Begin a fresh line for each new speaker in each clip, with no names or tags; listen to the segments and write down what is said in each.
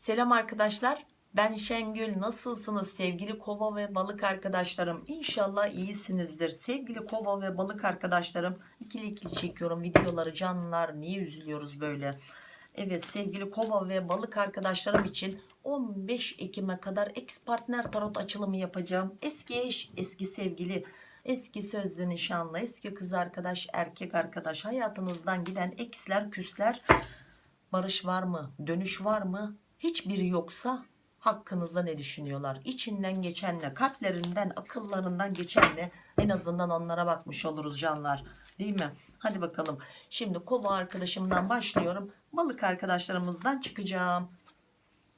Selam arkadaşlar. Ben Şengül. Nasılsınız sevgili kova ve balık arkadaşlarım? İnşallah iyisinizdir. Sevgili kova ve balık arkadaşlarım. ikili ikili çekiyorum videoları canlılar. Niye üzülüyoruz böyle? Evet sevgili kova ve balık arkadaşlarım için 15 Ekim'e kadar ex partner tarot açılımı yapacağım. Eski eş, eski sevgili, eski sözlü nişanlı, eski kız arkadaş, erkek arkadaş, hayatınızdan giden eksler, küsler, barış var mı, dönüş var mı? Hiçbiri yoksa hakkınızda ne düşünüyorlar? İçinden geçenle, kalplerinden, akıllarından geçenle en azından onlara bakmış oluruz canlar. Değil mi? Hadi bakalım. Şimdi kova arkadaşımdan başlıyorum. Balık arkadaşlarımızdan çıkacağım.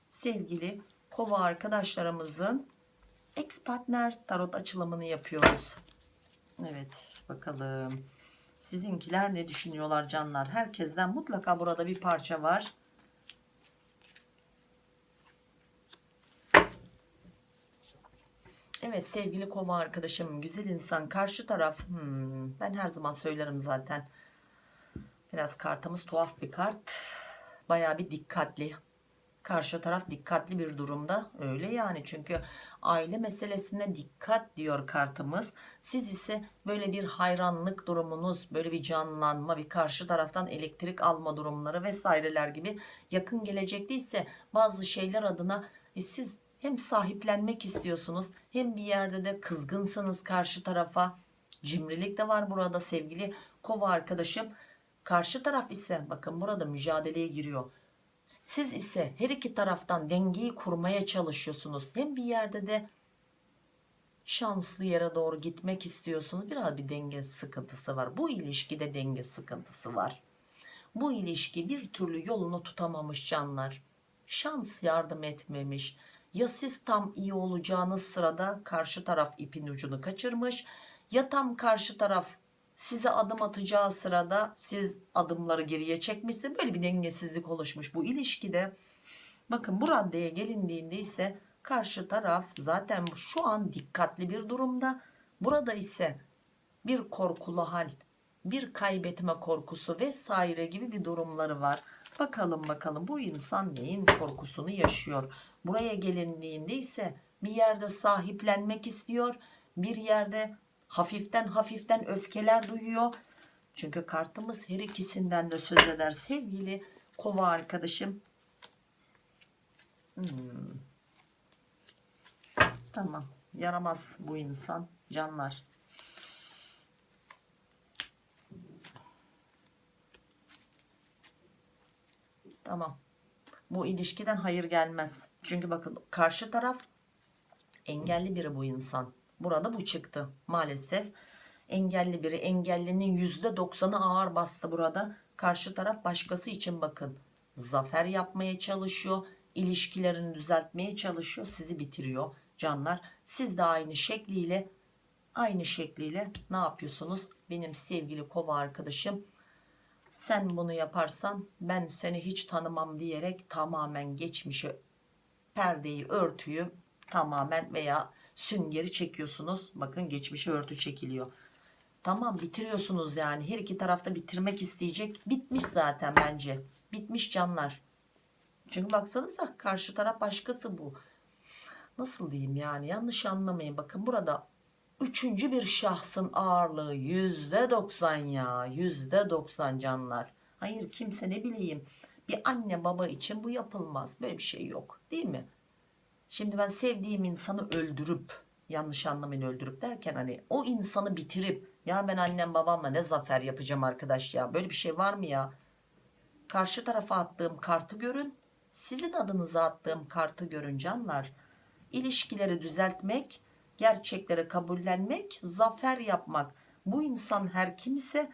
Sevgili kova arkadaşlarımızın ex partner tarot açılımını yapıyoruz. Evet bakalım. Sizinkiler ne düşünüyorlar canlar? Herkesten mutlaka burada bir parça var. Evet sevgili kova arkadaşım güzel insan karşı taraf. Hmm, ben her zaman söylerim zaten. Biraz kartımız tuhaf bir kart. Baya bir dikkatli. Karşı taraf dikkatli bir durumda öyle yani. Çünkü aile meselesine dikkat diyor kartımız. Siz ise böyle bir hayranlık durumunuz böyle bir canlanma bir karşı taraftan elektrik alma durumları vesaireler gibi yakın gelecekte ise bazı şeyler adına e, siz hem sahiplenmek istiyorsunuz hem bir yerde de kızgınsınız karşı tarafa. Cimrilik de var burada sevgili kova arkadaşım. Karşı taraf ise bakın burada mücadeleye giriyor. Siz ise her iki taraftan dengeyi kurmaya çalışıyorsunuz. Hem bir yerde de şanslı yere doğru gitmek istiyorsunuz. Biraz bir denge sıkıntısı var. Bu ilişkide denge sıkıntısı var. Bu ilişki bir türlü yolunu tutamamış canlar. Şans yardım etmemiş ya siz tam iyi olacağınız sırada karşı taraf ipin ucunu kaçırmış ya tam karşı taraf size adım atacağı sırada siz adımları geriye çekmişsin böyle bir dengesizlik oluşmuş bu ilişkide. Bakın bu raddeye gelindiğinde ise karşı taraf zaten şu an dikkatli bir durumda. Burada ise bir korkulu hal bir kaybetme korkusu vesaire gibi bir durumları var bakalım bakalım. Bu insan neyin korkusunu yaşıyor? Buraya gelindiğinde ise bir yerde sahiplenmek istiyor bir yerde hafiften hafiften öfkeler duyuyor. Çünkü kartımız her ikisinden de söz eder. Sevgili kova arkadaşım. Hmm. tamam. Yaramaz bu insan canlar tamam bu ilişkiden hayır gelmez. Çünkü bakın karşı taraf engelli biri bu insan. Burada bu çıktı maalesef. Engelli biri engellinin yüzde doksanı ağır bastı burada. Karşı taraf başkası için bakın zafer yapmaya çalışıyor ilişkilerini düzeltmeye çalışıyor sizi bitiriyor canlar. Siz de aynı şekliyle aynı şekliyle ne yapıyorsunuz? Benim sevgili kova arkadaşım sen bunu yaparsan ben seni hiç tanımam diyerek tamamen geçmişi perdeyi örtüyü tamamen veya süngeri çekiyorsunuz. Bakın geçmişe örtü çekiliyor. Tamam bitiriyorsunuz yani. Her iki tarafta bitirmek isteyecek. Bitmiş zaten bence. Bitmiş canlar. Çünkü baksanıza karşı taraf başkası bu. Nasıl diyeyim yani? Yanlış anlamayın. Bakın burada üçüncü bir şahsın ağırlığı yüzde doksan ya yüzde doksan canlar. Hayır kimse ne bileyim. Bir anne baba için bu yapılmaz. Böyle bir şey yok değil mi? Şimdi ben sevdiğim insanı öldürüp yanlış anlamayın öldürüp derken hani o insanı bitirip ya ben annem babamla ne zafer yapacağım arkadaş ya böyle bir şey var mı ya? Karşı tarafa attığım kartı görün. Sizin adınıza attığım kartı görün canlar. İlişkileri düzeltmek gerçekleri kabullenmek zafer yapmak. Bu insan her kim ise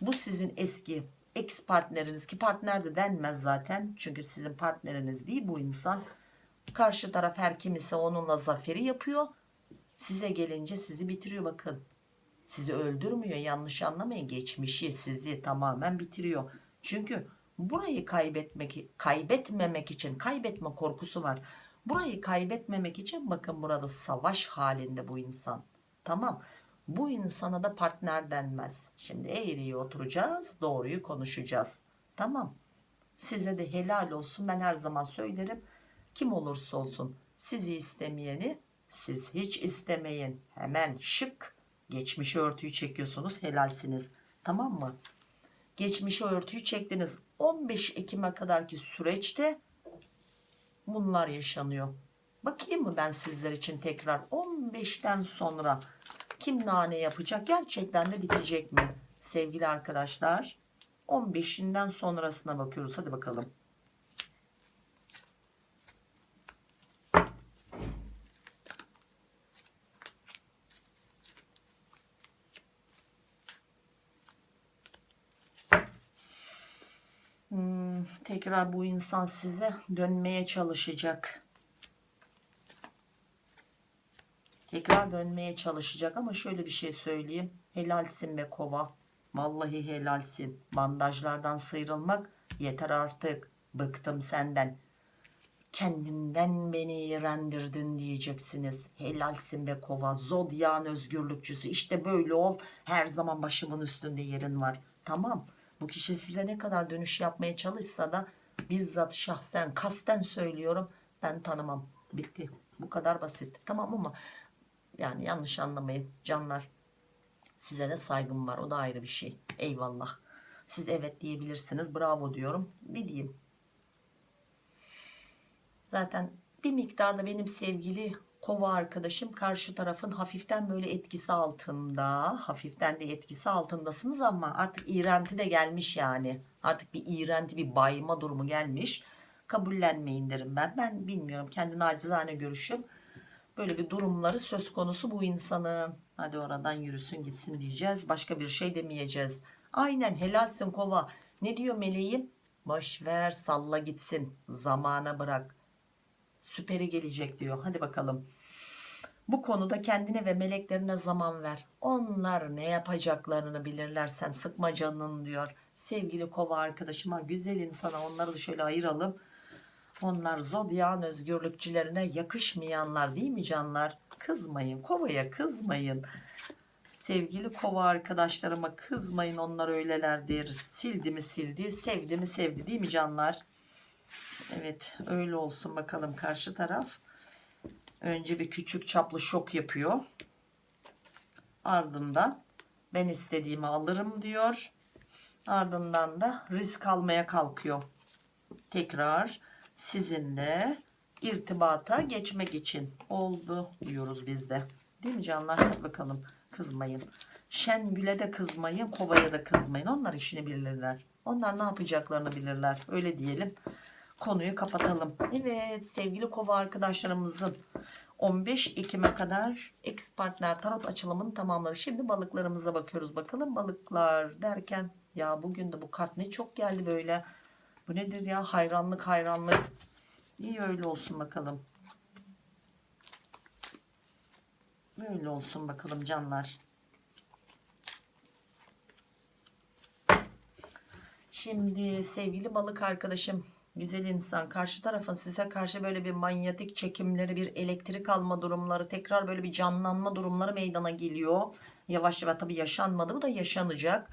bu sizin eski ex partneriniz ki partner de denmez zaten. Çünkü sizin partneriniz değil bu insan karşı taraf her kim ise onunla zaferi yapıyor. Size gelince sizi bitiriyor bakın. Sizi öldürmüyor yanlış anlamayın. Geçmişi sizi tamamen bitiriyor. Çünkü burayı kaybetmek kaybetmemek için kaybetme korkusu var burayı kaybetmemek için bakın burada savaş halinde bu insan tamam bu insana da partner denmez şimdi eğriye oturacağız doğruyu konuşacağız tamam Size de helal olsun. Ben her zaman söylerim. Kim olursa olsun sizi istemeyeni siz hiç istemeyin. Hemen şık geçmişi örtüyü çekiyorsunuz. Helalsiniz. Tamam mı? Geçmişi örtüyü çektiniz. 15 Ekim'e kadarki süreçte bunlar yaşanıyor. Bakayım mı ben sizler için tekrar? 15'ten sonra kim nane yapacak? Gerçekten de bitecek mi? Sevgili arkadaşlar 15'inden sonrasına bakıyoruz. Hadi bakalım Hmm, tekrar bu insan size dönmeye çalışacak. Tekrar dönmeye çalışacak ama şöyle bir şey söyleyeyim. Helalsin be kova. Vallahi helalsin. Bandajlardan sıyrılmak yeter artık. Bıktım senden. Kendinden beni iğrendirdin diyeceksiniz. Helalsin be kova. Zodyan özgürlükçüsü. İşte böyle ol. Her zaman başımın üstünde yerin var. Tamam bu kişi size ne kadar dönüş yapmaya çalışsa da bizzat şahsen kasten söylüyorum ben tanımam bitti bu kadar basit tamam mı yani yanlış anlamayın canlar. Size de saygım var. O da ayrı bir şey. Eyvallah. Siz evet diyebilirsiniz. Bravo diyorum. Bir diyeyim. Zaten bir miktarda benim sevgili kova arkadaşım karşı tarafın hafiften böyle etkisi altında. Hafiften de etkisi altındasınız ama artık iğrenti de gelmiş yani. Artık bir iğrenti bir bayma durumu gelmiş. Kabullenmeyin derim ben. Ben bilmiyorum. Kendi nacizane görüşüm böyle bir durumları söz konusu bu insanın hadi oradan yürüsün gitsin diyeceğiz başka bir şey demeyeceğiz aynen helalsin kova ne diyor meleğim boş ver salla gitsin zamana bırak süperi gelecek diyor hadi bakalım bu konuda kendine ve meleklerine zaman ver onlar ne yapacaklarını bilirler sen sıkma canını diyor sevgili kova arkadaşıma güzel insana onları da şöyle ayıralım onlar zodyan özgürlükçülerine yakışmayanlar değil mi canlar? Kızmayın kovaya kızmayın. Sevgili kova arkadaşlarıma kızmayın onlar öylelerdir. Sildi mi sildi sevdi mi sevdi değil mi canlar? Evet öyle olsun bakalım karşı taraf. Önce bir küçük çaplı şok yapıyor. Ardından ben istediğimi alırım diyor. Ardından da risk almaya kalkıyor. Tekrar sizinle irtibata geçmek için oldu diyoruz biz de. Değil mi canlar? Hadi bakalım kızmayın. Şengül'e de kızmayın, Kova'ya da kızmayın. Onlar işini bilirler. Onlar ne yapacaklarını bilirler. Öyle diyelim. Konuyu kapatalım. Evet sevgili Kova arkadaşlarımızın 15 Ekim'e kadar ex partner tarot açılımını tamamladı. Şimdi balıklarımıza bakıyoruz. Bakalım balıklar derken ya bugün de bu kart ne çok geldi böyle. Bu nedir ya? Hayranlık hayranlık. İyi öyle olsun bakalım. Böyle olsun bakalım canlar. Şimdi sevgili balık arkadaşım güzel insan. Karşı tarafın size karşı böyle bir manyetik çekimleri bir elektrik alma durumları tekrar böyle bir canlanma durumları meydana geliyor. Yavaş yavaş tabi yaşanmadı bu da yaşanacak.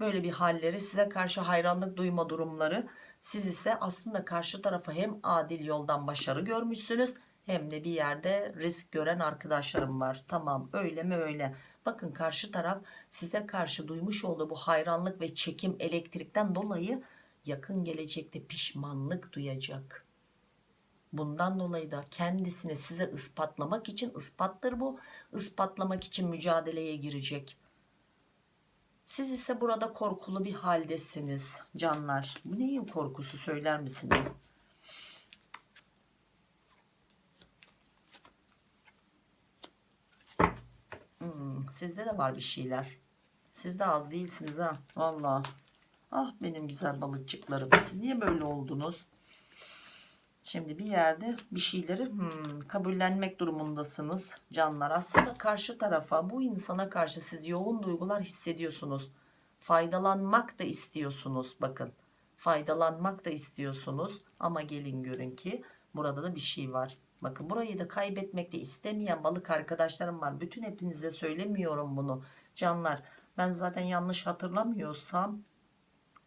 Böyle bir halleri size karşı hayranlık duyma durumları. Siz ise aslında karşı tarafa hem adil yoldan başarı görmüşsünüz hem de bir yerde risk gören arkadaşlarım var. Tamam öyle mi öyle? Bakın karşı taraf size karşı duymuş olduğu bu hayranlık ve çekim elektrikten dolayı yakın gelecekte pişmanlık duyacak bundan dolayı da kendisini size ispatlamak için ispattır bu ispatlamak için mücadeleye girecek siz ise burada korkulu bir haldesiniz canlar. Bu neyin korkusu söyler misiniz? Hmm, sizde de var bir şeyler. Siz de az değilsiniz ha. Valla. Ah benim güzel balıkçıklarım. Siz niye böyle oldunuz? Şimdi bir yerde bir şeyleri hmm, kabullenmek durumundasınız canlar. Aslında karşı tarafa bu insana karşı siz yoğun duygular hissediyorsunuz. Faydalanmak da istiyorsunuz bakın. Faydalanmak da istiyorsunuz ama gelin görün ki burada da bir şey var. Bakın burayı da kaybetmek de istemeyen balık arkadaşlarım var. Bütün hepinize söylemiyorum bunu canlar. Ben zaten yanlış hatırlamıyorsam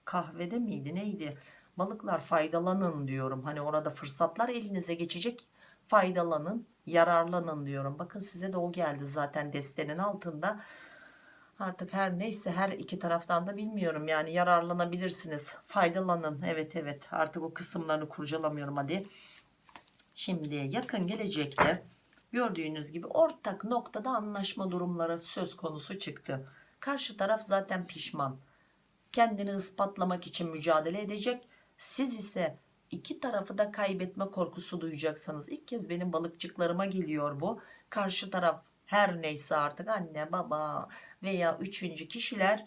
kahvede miydi neydi? balıklar faydalanın diyorum. Hani orada fırsatlar elinize geçecek. Faydalanın yararlanın diyorum. Bakın size de o geldi zaten destenin altında. Artık her neyse her iki taraftan da bilmiyorum. Yani yararlanabilirsiniz. Faydalanın. Evet evet. Artık o kısımlarını kurcalamıyorum. Hadi. Şimdi yakın gelecekte gördüğünüz gibi ortak noktada anlaşma durumları söz konusu çıktı. Karşı taraf zaten pişman kendini ispatlamak için mücadele edecek. Siz ise iki tarafı da kaybetme korkusu duyacaksınız ilk kez benim balıkçıklarıma geliyor bu. Karşı taraf her neyse artık anne baba veya üçüncü kişiler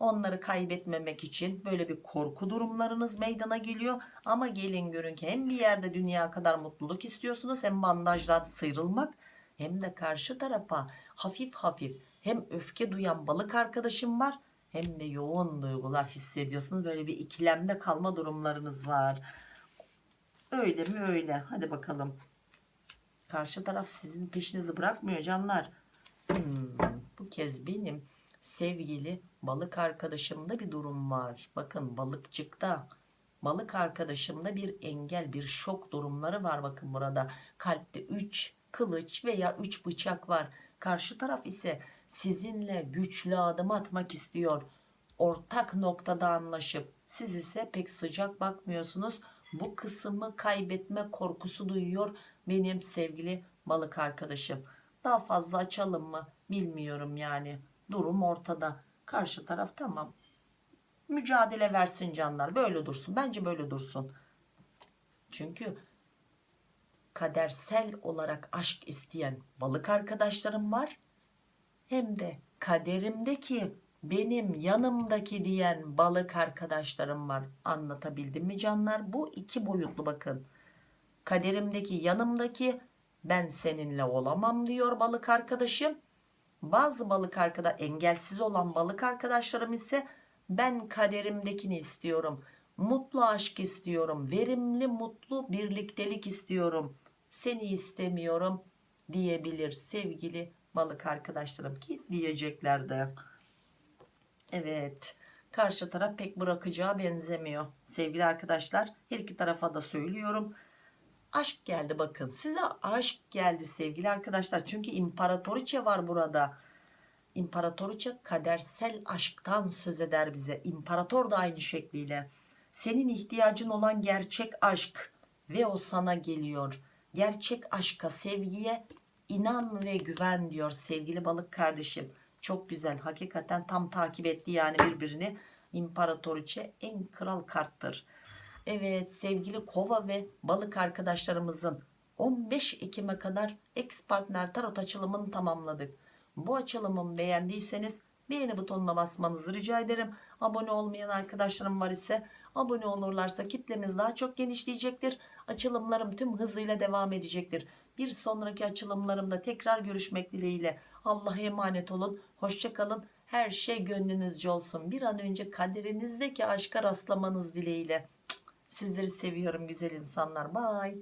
onları kaybetmemek için böyle bir korku durumlarınız meydana geliyor. Ama gelin görün ki hem bir yerde dünya kadar mutluluk istiyorsunuz hem bandajdan sıyrılmak hem de karşı tarafa hafif hafif hem öfke duyan balık arkadaşım var hem de yoğun duygular hissediyorsunuz. Böyle bir ikilemde kalma durumlarınız var. Öyle mi öyle? Hadi bakalım. Karşı taraf sizin peşinizi bırakmıyor canlar. Hmm, bu kez benim sevgili balık arkadaşımda bir durum var. Bakın balıkçıkta balık arkadaşımda bir engel bir şok durumları var bakın burada. Kalpte 3 kılıç veya 3 bıçak var. Karşı taraf ise sizinle güçlü adım atmak istiyor. Ortak noktada anlaşıp siz ise pek sıcak bakmıyorsunuz. Bu kısmı kaybetme korkusu duyuyor benim sevgili balık arkadaşım. Daha fazla açalım mı? Bilmiyorum yani. Durum ortada. Karşı taraf tamam. Mücadele versin canlar. Böyle dursun. Bence böyle dursun. Çünkü kadersel olarak aşk isteyen balık arkadaşlarım var hem de kaderimdeki benim yanımdaki diyen balık arkadaşlarım var. Anlatabildim mi canlar? Bu iki boyutlu bakın. Kaderimdeki yanımdaki ben seninle olamam diyor balık arkadaşım. Bazı balık arkadaş engelsiz olan balık arkadaşlarım ise ben kaderimdekini istiyorum. Mutlu aşk istiyorum. Verimli mutlu birliktelik istiyorum. Seni istemiyorum diyebilir sevgili balık arkadaşlarım ki diyecekler de. Evet karşı taraf pek bırakacağı benzemiyor. Sevgili arkadaşlar her iki tarafa da söylüyorum. Aşk geldi bakın size aşk geldi sevgili arkadaşlar. Çünkü imparatoriçe var burada. İmparatoriçe kadersel aşktan söz eder bize. İmparator da aynı şekliyle. Senin ihtiyacın olan gerçek aşk ve o sana geliyor. Gerçek aşka sevgiye inan ve güven diyor sevgili balık kardeşim çok güzel hakikaten tam takip etti yani birbirini imparatoriçe en kral karttır Evet sevgili kova ve balık arkadaşlarımızın 15 Ekim'e kadar ex partner tarot açılımını tamamladık. Bu açılımı beğendiyseniz beğeni butonuna basmanızı rica ederim. Abone olmayan arkadaşlarım var ise abone olurlarsa kitlemiz daha çok genişleyecektir. Açılımlarım tüm hızıyla devam edecektir. Bir sonraki açılımlarımda tekrar görüşmek dileğiyle. Allah'a emanet olun. Hoşçakalın. Her şey gönlünüzce olsun. Bir an önce kaderinizdeki aşka rastlamanız dileğiyle. Sizleri seviyorum güzel insanlar. Bye.